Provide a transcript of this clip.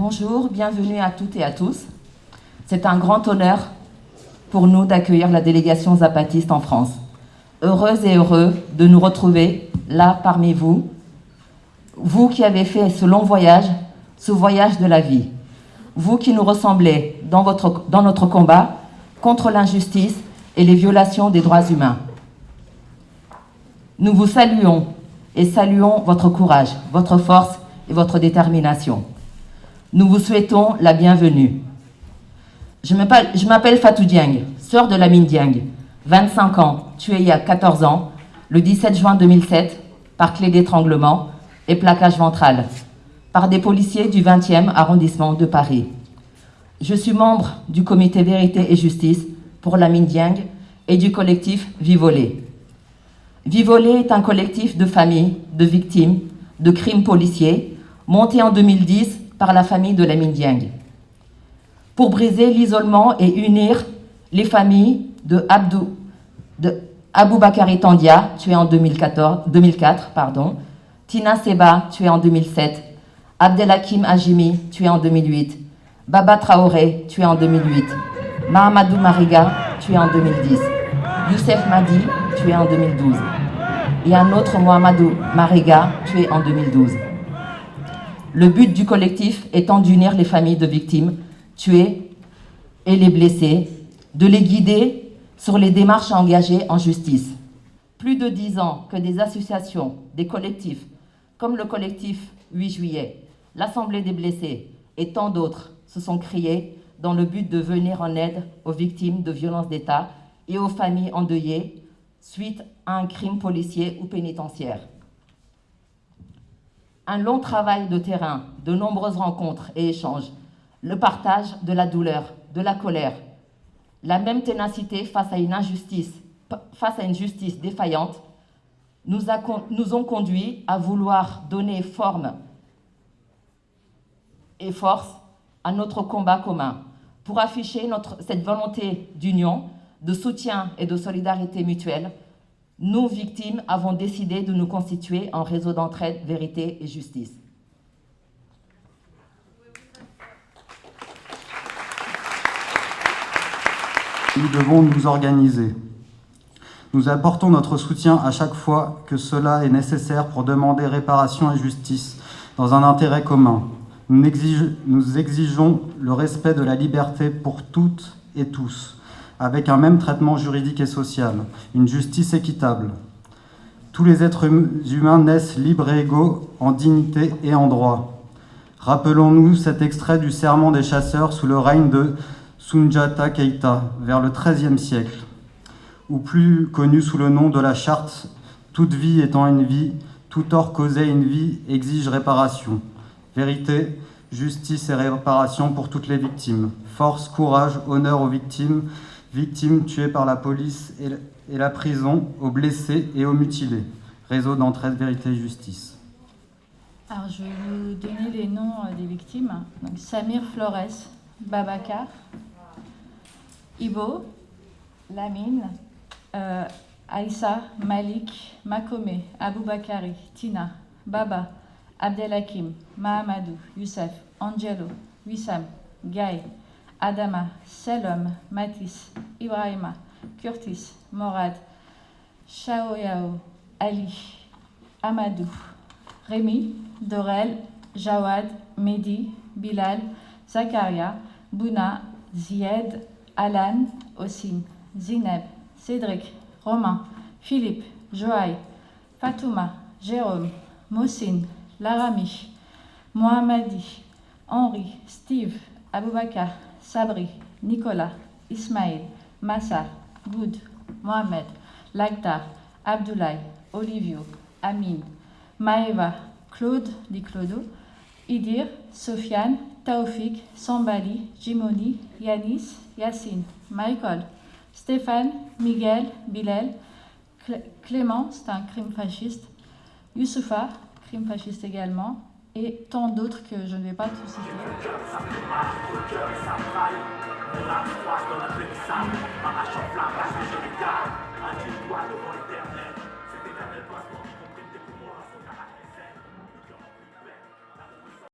Bonjour, bienvenue à toutes et à tous. C'est un grand honneur pour nous d'accueillir la délégation zapatiste en France. Heureuse et heureux de nous retrouver là parmi vous, vous qui avez fait ce long voyage, ce voyage de la vie, vous qui nous ressemblez dans, dans notre combat contre l'injustice et les violations des droits humains. Nous vous saluons et saluons votre courage, votre force et votre détermination. Nous vous souhaitons la bienvenue. Je m'appelle Fatou Dieng, sœur de Lamine Dieng, 25 ans, tuée il y a 14 ans, le 17 juin 2007, par clé d'étranglement et plaquage ventral, par des policiers du 20e arrondissement de Paris. Je suis membre du comité Vérité et Justice pour Lamine Dieng et du collectif Vivolé. Vivolé est un collectif de familles, de victimes, de crimes policiers, monté en 2010 par la famille de Lamine Dieng pour briser l'isolement et unir les familles de, Abdou, de Abou Bakari Tandia, tué en 2014, 2004, pardon, Tina Seba, tué en 2007, Abdelhakim Ajimi, tué en 2008, Baba Traoré, tué en 2008, Mahamadou Mariga, tué en 2010, Youssef Madi, tué en 2012, et un autre Mohamedou Mariga, tué en 2012. Le but du collectif étant d'unir les familles de victimes tués et les blessés, de les guider sur les démarches engagées en justice. Plus de dix ans que des associations, des collectifs, comme le collectif 8 juillet, l'Assemblée des blessés et tant d'autres se sont créés dans le but de venir en aide aux victimes de violences d'État et aux familles endeuillées suite à un crime policier ou pénitentiaire. Un long travail de terrain, de nombreuses rencontres et échanges le partage de la douleur, de la colère, la même ténacité face à une injustice, face à une justice défaillante, nous, ont conduit à vouloir donner forme et force à notre combat commun pour afficher cette volonté d'union, de soutien et de solidarité mutuelle. Nous, victimes, avons décidé de nous constituer en réseau d'entraide, vérité et justice. nous devons nous organiser. Nous apportons notre soutien à chaque fois que cela est nécessaire pour demander réparation et justice dans un intérêt commun. Nous, exigeons le respect de la liberté pour toutes et tous, avec un même traitement juridique et social, une justice équitable. Tous les êtres hum-, humains naissent libres et égaux en dignité et en droit. Rappelons-nous cet extrait du serment des chasseurs sous le règne de Sunjata Keita, vers le XIIIe siècle, ou plus connu sous le nom de la charte « Toute vie étant une vie, tout tort causé une vie exige réparation. Vérité, justice et réparation pour toutes les victimes. Force, courage, honneur aux victimes, victimes tuées par la police et la prison, aux blessés et aux mutilés. Réseau d'entraide, vérité et justice. Alors, je vais vous donner les noms euh, des victimes. Samir Flores, Babacar, Ibo, Lamine, euh, Aïssa, Malik, Makome, Aboubakari, Tina, Baba, Abdelhakim, Mahamadou, Youssef, Angelo, Wissam, Guy, Adama, Selom, Matis, Ibrahima, Curtis, Morad, Shaoyao, Ali, Amadou, Rémi, Dorel, Jawad, Mehdi, Bilal, Zakaria, Bouna, Zied, Alan, Osim, Zineb, Cédric, Romain, Philippe, Joaï, Fatouma, Jérôme, Mossine, Larami, Mohamadi, Henri, Steve, Aboubakar, Sabri, Nicolas, Ismaël, Massa, Goud, Mohamed, Lagdar, Abdoulaye, Olivio, Amin, Maeva, Claude, dit Idir, Sofiane, Taufik, Sambali, Jimoni, Yanis, Yassine, Michael, Stéphane, Miguel, Bilal, Clément, c'est un crime fasciste, Youssoufa, crime fasciste également, et tant d'autres que je ne vais pas tous citer.